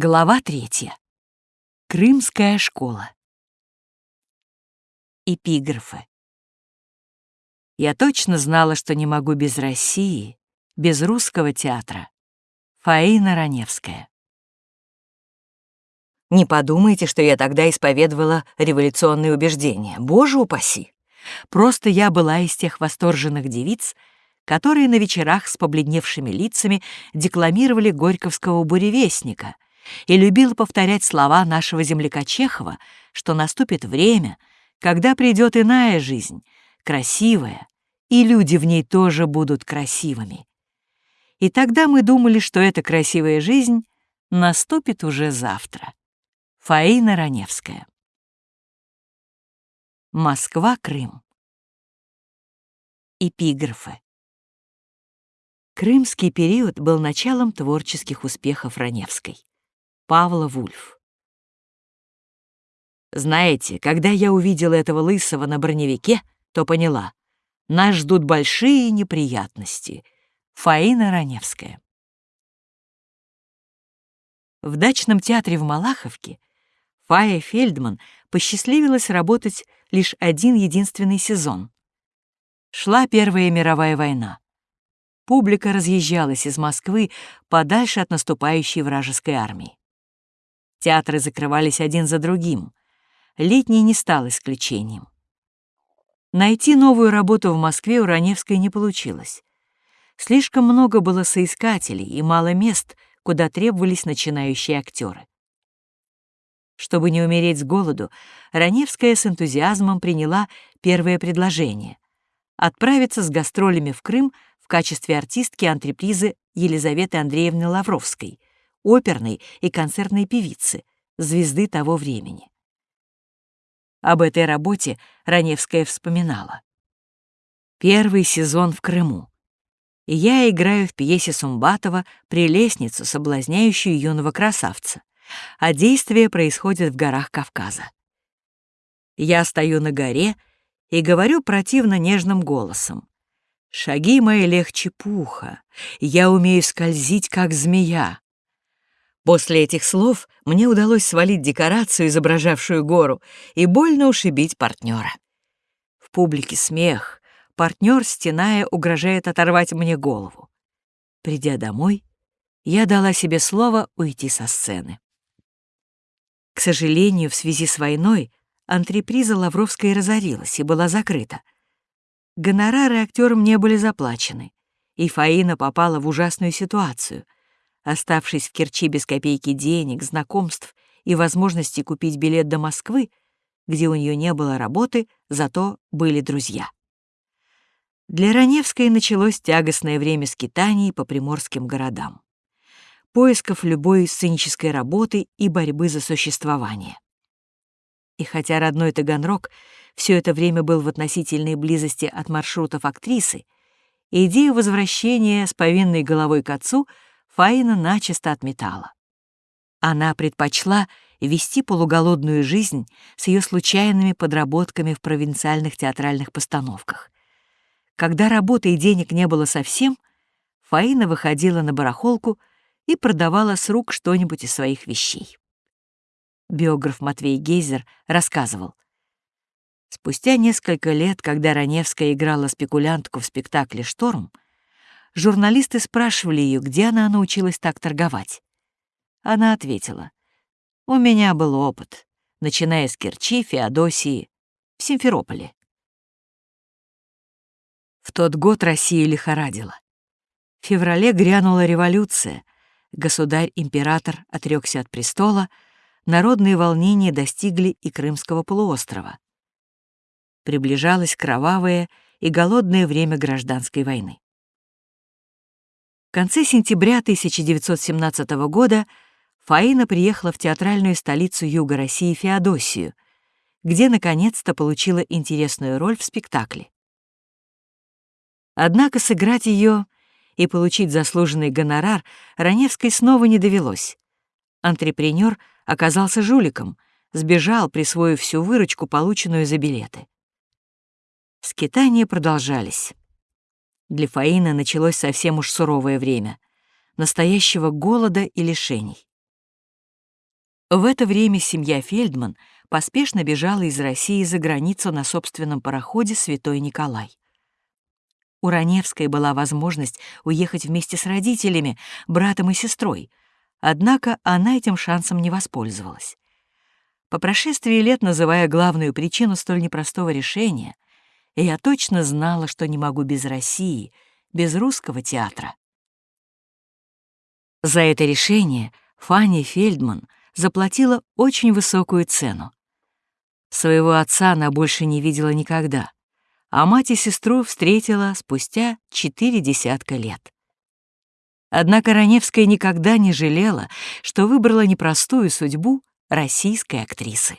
Глава третья. Крымская школа. Эпиграфы. Я точно знала, что не могу без России, без русского театра. Фаина Раневская. Не подумайте, что я тогда исповедовала революционные убеждения. Боже упаси! Просто я была из тех восторженных девиц, которые на вечерах с побледневшими лицами декламировали Горьковского буревестника — и любил повторять слова нашего земляка Чехова, что наступит время, когда придет иная жизнь, красивая, и люди в ней тоже будут красивыми. И тогда мы думали, что эта красивая жизнь наступит уже завтра. Фаина Раневская. Москва-Крым. Эпиграфы. Крымский период был началом творческих успехов Раневской. Павла Вульф. Знаете, когда я увидела этого лысого на броневике, то поняла, нас ждут большие неприятности. Фаина Раневская. В дачном театре в Малаховке Фая Фельдман посчастливилась работать лишь один единственный сезон. Шла Первая мировая война. Публика разъезжалась из Москвы подальше от наступающей вражеской армии. Театры закрывались один за другим. Летний не стал исключением. Найти новую работу в Москве у Раневской не получилось. Слишком много было соискателей и мало мест, куда требовались начинающие актеры. Чтобы не умереть с голоду, Раневская с энтузиазмом приняла первое предложение — отправиться с гастролями в Крым в качестве артистки антрепризы Елизаветы Андреевны Лавровской — оперной и концертной певицы, звезды того времени. Об этой работе Раневская вспоминала. Первый сезон в Крыму. И я играю в пьесе Сумбатова «Прелестницу, соблазняющую юного красавца», а действие происходит в горах Кавказа. Я стою на горе и говорю противно нежным голосом. Шаги мои легче пуха, я умею скользить, как змея. После этих слов мне удалось свалить декорацию, изображавшую гору, и больно ушибить партнера. В публике смех, партнер, стеная, угрожает оторвать мне голову. Придя домой, я дала себе слово уйти со сцены. К сожалению, в связи с войной антреприза Лавровской разорилась и была закрыта. Гонорары актерам не были заплачены, и Фаина попала в ужасную ситуацию — Оставшись в Керчи без копейки денег, знакомств и возможности купить билет до Москвы, где у нее не было работы, зато были друзья. Для Раневской началось тягостное время скитаний по приморским городам, поисков любой сценической работы и борьбы за существование. И хотя родной Таганрог все это время был в относительной близости от маршрутов актрисы, идею возвращения с повинной головой к отцу — Фаина начисто отметала. Она предпочла вести полуголодную жизнь с ее случайными подработками в провинциальных театральных постановках. Когда работы и денег не было совсем, Фаина выходила на барахолку и продавала с рук что-нибудь из своих вещей. Биограф Матвей Гейзер рассказывал. Спустя несколько лет, когда Раневская играла спекулянтку в спектакле «Шторм», журналисты спрашивали ее, где она научилась так торговать. Она ответила, «У меня был опыт, начиная с Керчи, Феодосии, в Симферополе». В тот год Россия лихорадила. В феврале грянула революция, государь-император отрекся от престола, народные волнения достигли и Крымского полуострова. Приближалось кровавое и голодное время гражданской войны. В конце сентября 1917 года Фаина приехала в театральную столицу Юга России Феодосию, где наконец-то получила интересную роль в спектакле. Однако сыграть ее и получить заслуженный гонорар Раневской снова не довелось. Антрепренер оказался жуликом, сбежал, присвоив всю выручку, полученную за билеты. Скитания продолжались. Для Фаины началось совсем уж суровое время, настоящего голода и лишений. В это время семья Фельдман поспешно бежала из России за границу на собственном пароходе «Святой Николай». У Раневской была возможность уехать вместе с родителями, братом и сестрой, однако она этим шансом не воспользовалась. По прошествии лет, называя главную причину столь непростого решения, я точно знала, что не могу без России, без русского театра. За это решение Фанни Фельдман заплатила очень высокую цену. Своего отца она больше не видела никогда, а мать и сестру встретила спустя четыре десятка лет. Однако Раневская никогда не жалела, что выбрала непростую судьбу российской актрисы.